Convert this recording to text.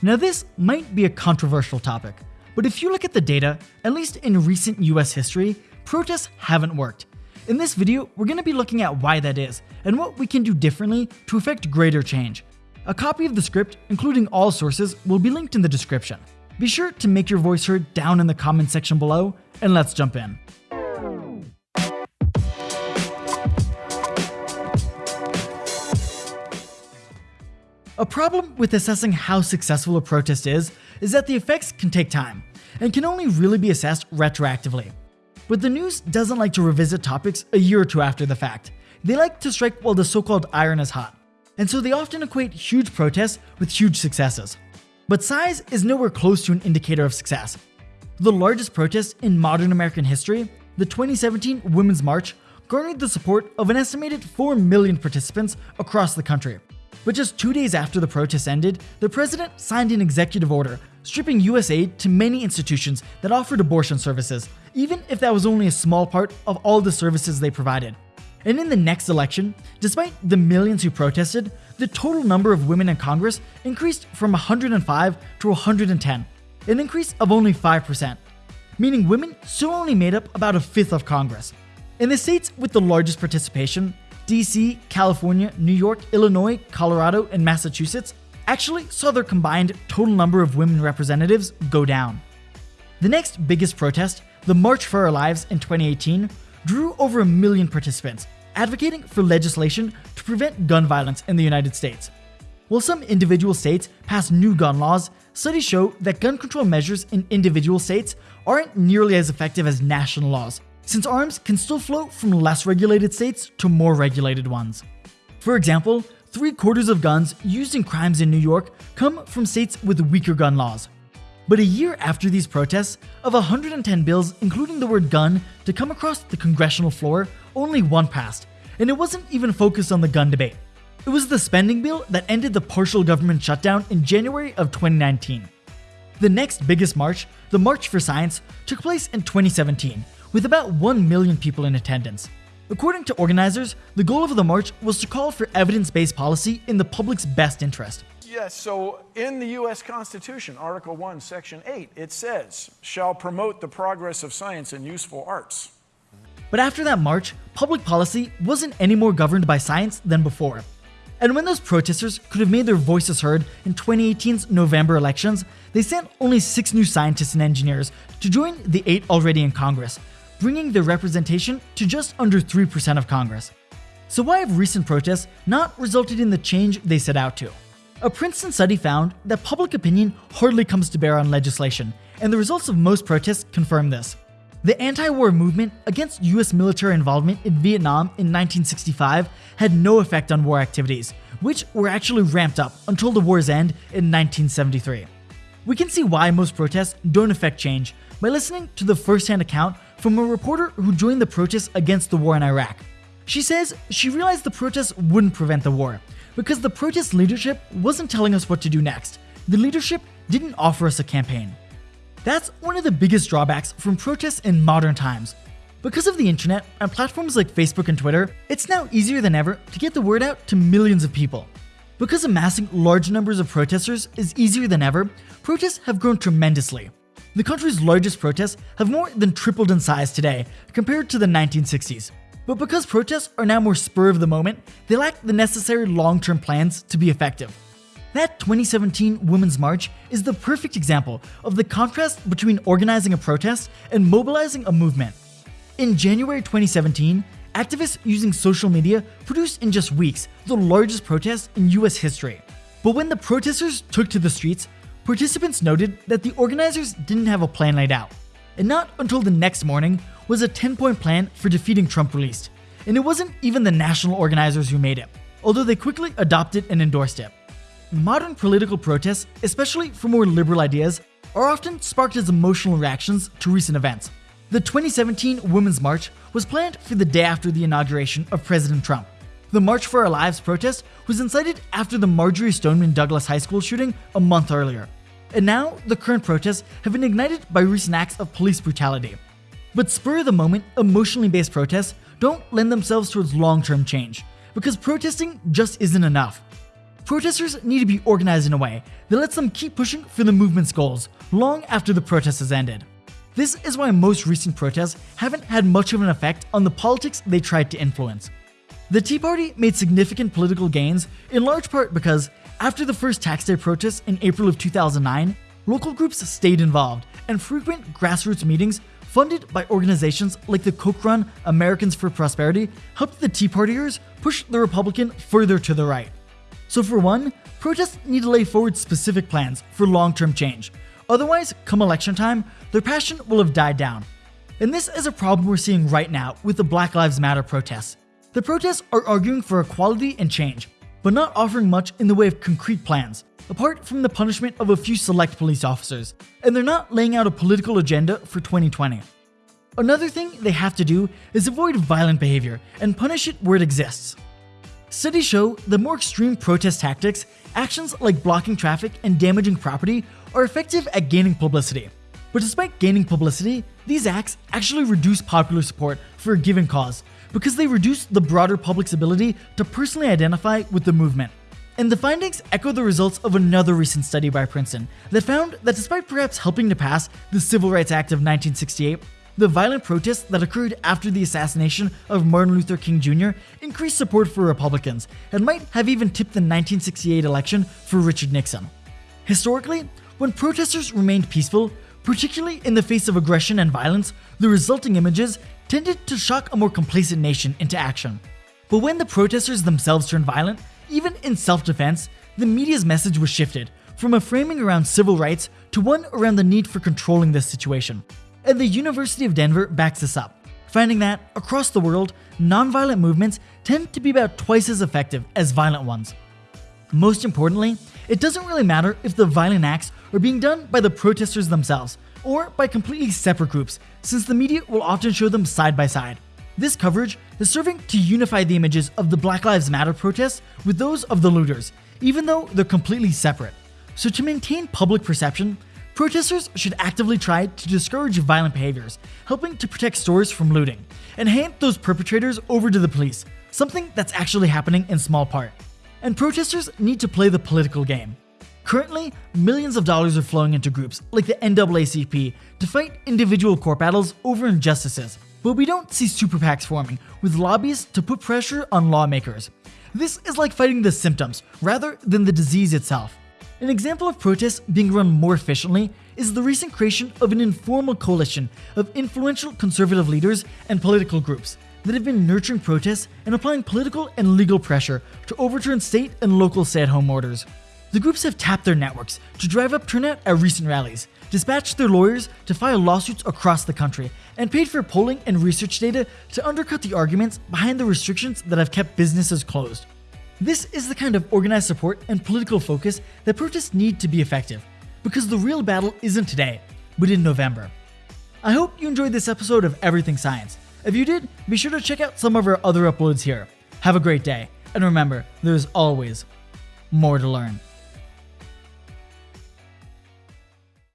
Now this might be a controversial topic, but if you look at the data, at least in recent US history, protests haven't worked. In this video, we're going to be looking at why that is, and what we can do differently to effect greater change. A copy of the script, including all sources, will be linked in the description. Be sure to make your voice heard down in the comment section below, and let's jump in. A problem with assessing how successful a protest is, is that the effects can take time, and can only really be assessed retroactively. But the news doesn't like to revisit topics a year or two after the fact. They like to strike while the so-called iron is hot, and so they often equate huge protests with huge successes. But size is nowhere close to an indicator of success. The largest protest in modern American history, the 2017 Women's March, garnered the support of an estimated 4 million participants across the country. But just two days after the protests ended, the president signed an executive order stripping US aid to many institutions that offered abortion services, even if that was only a small part of all the services they provided. And in the next election, despite the millions who protested, the total number of women in Congress increased from 105 to 110, an increase of only 5%, meaning women still only made up about a fifth of Congress. In the states with the largest participation, DC, California, New York, Illinois, Colorado, and Massachusetts actually saw their combined total number of women representatives go down. The next biggest protest, the March for Our Lives in 2018, drew over a million participants, advocating for legislation to prevent gun violence in the United States. While some individual states pass new gun laws, studies show that gun control measures in individual states aren't nearly as effective as national laws, since arms can still flow from less regulated states to more regulated ones. For example, three quarters of guns used in crimes in New York come from states with weaker gun laws. But a year after these protests, of 110 bills including the word gun to come across the congressional floor, only one passed, and it wasn't even focused on the gun debate. It was the spending bill that ended the partial government shutdown in January of 2019. The next biggest march, the March for Science, took place in 2017, with about 1 million people in attendance. According to organizers, the goal of the march was to call for evidence-based policy in the public's best interest. Yes, so in the U.S. Constitution, Article 1, Section 8, it says, shall promote the progress of science and useful arts. But after that march, public policy wasn't any more governed by science than before. And when those protesters could have made their voices heard in 2018's November elections, they sent only six new scientists and engineers to join the eight already in Congress, bringing their representation to just under 3% of Congress. So why have recent protests not resulted in the change they set out to? A Princeton study found that public opinion hardly comes to bear on legislation, and the results of most protests confirm this. The anti-war movement against US military involvement in Vietnam in 1965 had no effect on war activities, which were actually ramped up until the war's end in 1973. We can see why most protests don't affect change by listening to the first-hand account from a reporter who joined the protests against the war in Iraq. She says she realized the protests wouldn't prevent the war because the protest leadership wasn't telling us what to do next. The leadership didn't offer us a campaign. That's one of the biggest drawbacks from protests in modern times. Because of the internet and platforms like Facebook and Twitter, it's now easier than ever to get the word out to millions of people. Because amassing large numbers of protesters is easier than ever, protests have grown tremendously. The country's largest protests have more than tripled in size today compared to the 1960s. But because protests are now more spur of the moment, they lack the necessary long-term plans to be effective. That 2017 Women's March is the perfect example of the contrast between organizing a protest and mobilizing a movement. In January 2017, activists using social media produced in just weeks the largest protest in US history. But when the protesters took to the streets, participants noted that the organizers didn't have a plan laid out. And not until the next morning was a 10-point plan for defeating Trump released. And it wasn't even the national organizers who made it, although they quickly adopted and endorsed it. Modern political protests, especially for more liberal ideas, are often sparked as emotional reactions to recent events. The 2017 Women's March was planned for the day after the inauguration of President Trump. The March for Our Lives protest was incited after the Marjory Stoneman Douglas High School shooting a month earlier. And now, the current protests have been ignited by recent acts of police brutality. But spur of the moment, emotionally based protests don't lend themselves towards long term change, because protesting just isn't enough. protesters need to be organized in a way that lets them keep pushing for the movement's goals long after the protest has ended. This is why most recent protests haven't had much of an effect on the politics they tried to influence. The Tea Party made significant political gains in large part because, after the first tax day protests in April of 2009, local groups stayed involved and frequent grassroots meetings funded by organizations like the Koch run Americans for Prosperity helped the Tea Partiers push the Republican further to the right. So, for one, protests need to lay forward specific plans for long term change. Otherwise, come election time, their passion will have died down. And this is a problem we're seeing right now with the Black Lives Matter protests. The protests are arguing for equality and change, but not offering much in the way of concrete plans, apart from the punishment of a few select police officers, and they're not laying out a political agenda for 2020. Another thing they have to do is avoid violent behavior and punish it where it exists. Studies show that more extreme protest tactics, actions like blocking traffic and damaging property, are effective at gaining publicity. But despite gaining publicity, these acts actually reduce popular support for a given cause because they reduce the broader public's ability to personally identify with the movement. And the findings echo the results of another recent study by Princeton that found that despite perhaps helping to pass the Civil Rights Act of 1968, the violent protests that occurred after the assassination of Martin Luther King Jr. increased support for Republicans and might have even tipped the 1968 election for Richard Nixon. Historically, when protesters remained peaceful, particularly in the face of aggression and violence, the resulting images tended to shock a more complacent nation into action. But when the protesters themselves turned violent, even in self defense, the media's message was shifted from a framing around civil rights to one around the need for controlling this situation and the University of Denver backs this up, finding that, across the world, nonviolent movements tend to be about twice as effective as violent ones. Most importantly, it doesn't really matter if the violent acts are being done by the protesters themselves or by completely separate groups, since the media will often show them side by side. This coverage is serving to unify the images of the Black Lives Matter protests with those of the looters, even though they're completely separate. So, to maintain public perception, Protesters should actively try to discourage violent behaviors, helping to protect stores from looting, and hand those perpetrators over to the police, something that's actually happening in small part. And protesters need to play the political game. Currently, millions of dollars are flowing into groups like the NAACP to fight individual court battles over injustices, but we don't see super PACs forming with lobbies to put pressure on lawmakers. This is like fighting the symptoms rather than the disease itself. An example of protests being run more efficiently is the recent creation of an informal coalition of influential conservative leaders and political groups that have been nurturing protests and applying political and legal pressure to overturn state and local stay at home orders. The groups have tapped their networks to drive up turnout at recent rallies, dispatched their lawyers to file lawsuits across the country, and paid for polling and research data to undercut the arguments behind the restrictions that have kept businesses closed. This is the kind of organized support and political focus that protests need to be effective, because the real battle isn't today, but in November. I hope you enjoyed this episode of Everything Science. If you did, be sure to check out some of our other uploads here. Have a great day, and remember, there's always more to learn.